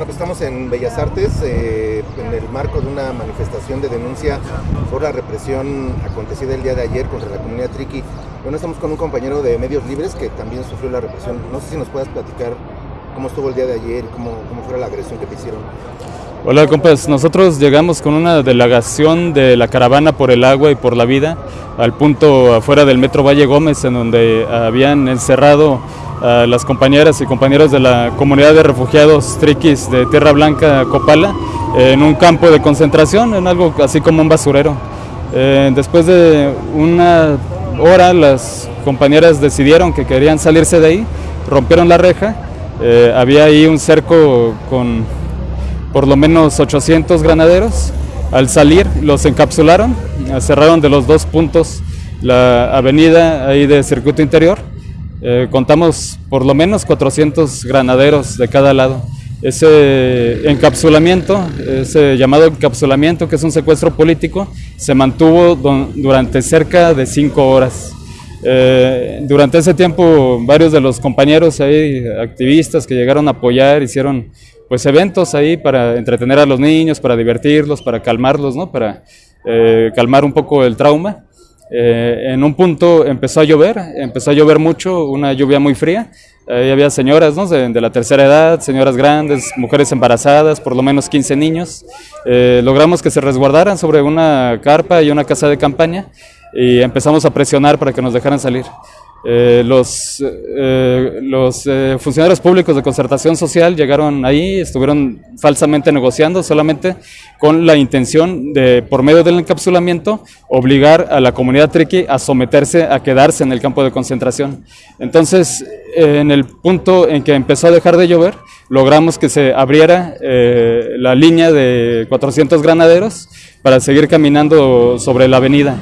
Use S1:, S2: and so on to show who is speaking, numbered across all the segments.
S1: Bueno, pues estamos en Bellas Artes eh, en el marco de una manifestación de denuncia por la represión acontecida el día de ayer contra la comunidad triqui. Bueno, estamos con un compañero de Medios Libres que también sufrió la represión. No sé si nos puedas platicar cómo estuvo el día de ayer, cómo, cómo fue la agresión que te hicieron.
S2: Hola compas, nosotros llegamos con una delegación de la caravana por el agua y por la vida al punto afuera del Metro Valle Gómez en donde habían encerrado a las compañeras y compañeros de la comunidad de refugiados triquis de Tierra Blanca, Copala, en un campo de concentración, en algo así como un basurero. Eh, después de una hora las compañeras decidieron que querían salirse de ahí, rompieron la reja, eh, había ahí un cerco con por lo menos 800 granaderos. Al salir los encapsularon, cerraron de los dos puntos la avenida ahí de circuito interior. Eh, contamos por lo menos 400 granaderos de cada lado. Ese encapsulamiento, ese llamado encapsulamiento, que es un secuestro político, se mantuvo durante cerca de cinco horas. Eh, durante ese tiempo, varios de los compañeros ahí, activistas que llegaron a apoyar, hicieron pues eventos ahí para entretener a los niños, para divertirlos, para calmarlos, ¿no? Para eh, calmar un poco el trauma. Eh, en un punto empezó a llover, empezó a llover mucho, una lluvia muy fría. Ahí había señoras ¿no? de, la tercera edad, señoras grandes, mujeres embarazadas, por lo menos 15 niños. Eh, logramos que se resguardaran sobre una carpa y una casa de campaña y empezamos a presionar para que nos dejaran salir. Eh, los eh, los eh, funcionarios públicos de concertación social llegaron ahí, estuvieron falsamente negociando solamente con la intención de, por medio del encapsulamiento, obligar a la comunidad triqui a someterse, a quedarse en el campo de concentración. Entonces, en el punto en que empezó a dejar de llover, logramos que se abriera la línea de 400 granaderos para seguir caminando sobre la avenida.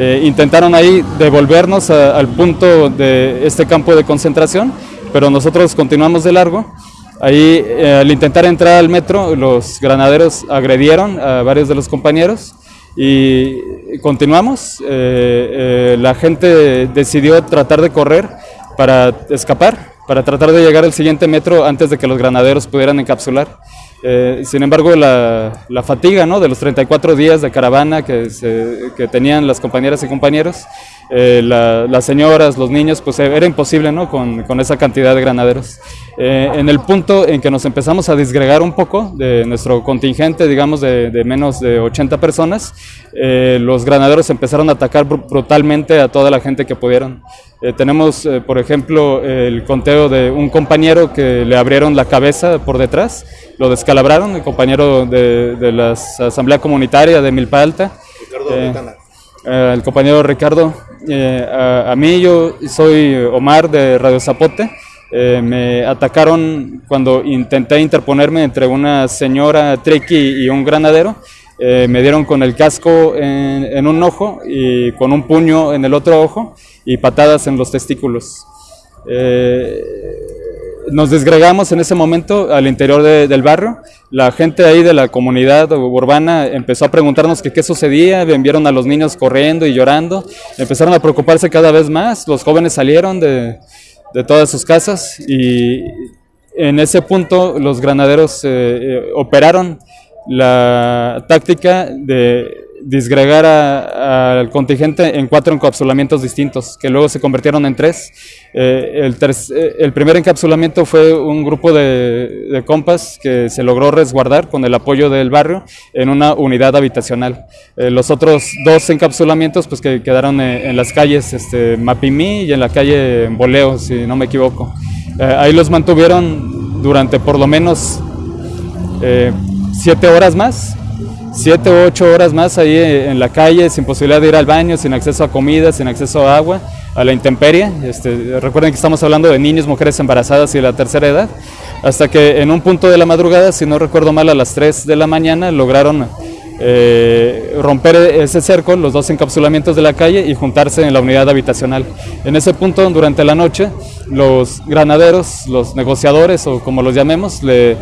S2: Eh, intentaron ahí devolvernos al punto de este campo de concentración, pero nosotros continuamos de largo. Ahí, eh, al intentar entrar al metro, los granaderos agredieron a varios de los compañeros y continuamos. Eh, la gente decidió tratar de correr para escapar, para tratar de llegar al siguiente metro antes de que los granaderos pudieran encapsular. Eh, sin embargo, la, fatiga ¿no? de los 34 días de caravana que, que tenían las compañeras y compañeros, eh, las señoras, los niños, pues era imposible ¿no? con, con esa cantidad de granaderos. Eh, en el punto en que nos empezamos a disgregar un poco de nuestro contingente, digamos de, de menos de 80 personas, los granaderos empezaron a atacar brutalmente a toda la gente que pudieron. tenemos, por ejemplo, el conteo de un compañero que le abrieron la cabeza por detrás lo descalabraron, el compañero de, de la Asamblea Comunitaria de Milpa Alta. Ricardo eh, eh, el compañero Ricardo, eh, a, mí yo soy Omar de Radio Zapote. me atacaron cuando intenté interponerme entre una señora triqui y un granadero. me dieron con el casco en, en, un ojo y con un puño en el otro ojo y patadas en los testículos nos desgregamos en ese momento al interior del barrio. La gente ahí de la comunidad urbana empezó a preguntarnos qué sucedía, vieron a los niños corriendo y llorando, empezaron a preocuparse cada vez más, los jóvenes salieron de, de todas sus casas y en ese punto los granaderos eh, eh, operaron la táctica de disgregar al contingente en cuatro encapsulamientos distintos, que luego se convirtieron en tres. Eh, el, eh, el, primer encapsulamiento fue un grupo de, compas que se logró resguardar con el apoyo del barrio en una unidad habitacional. Eh, los otros dos encapsulamientos pues que quedaron en, las calles este, Mapimí y en la calle Boleo, si no me equivoco. ahí los mantuvieron durante por lo menos siete horas más siete u ocho horas más ahí en la calle, sin posibilidad de ir al baño, sin acceso a comida, sin acceso a agua, a la intemperie. Este, recuerden que estamos hablando de niños, mujeres embarazadas y de la tercera edad. Hasta que en un punto de la madrugada, si no recuerdo mal, a las 3 de la mañana lograron eh, romper ese cerco, los dos encapsulamientos de la calle y juntarse en la unidad habitacional. En ese punto, durante la noche, los granaderos, los negociadores o como los llamemos, le,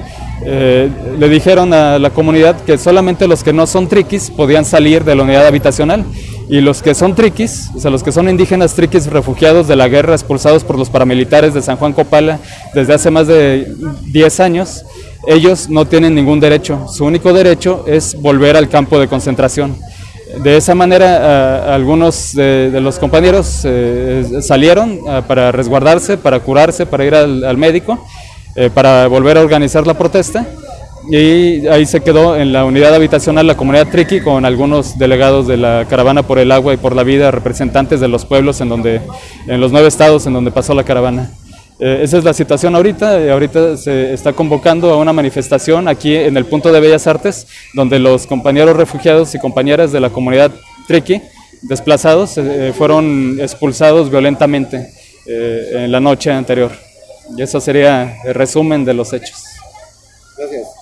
S2: eh, le dijeron a la comunidad que solamente los que no son triquis podían salir de la unidad habitacional y los que son triquis, o sea, los que son indígenas triquis refugiados de la guerra expulsados por los paramilitares de San Juan Copala desde hace más de 10 años, ellos no tienen ningún derecho. Su único derecho es volver al campo de concentración. De esa manera, algunos de, los compañeros eh, salieron para resguardarse, para curarse, para ir al, médico, eh, para volver a organizar la protesta. Y ahí se quedó en la unidad habitacional la comunidad Triqui con algunos delegados de la caravana por el agua y por la vida, representantes de los pueblos en donde, en los nueve estados en donde pasó la caravana. Eh, esa es la situación ahorita. Eh, ahorita se está convocando a una manifestación aquí en el punto de Bellas Artes, donde los compañeros refugiados y compañeras de la comunidad Triqui, desplazados, eh, fueron expulsados violentamente en la noche anterior. Y eso sería el resumen de los hechos.
S1: Gracias.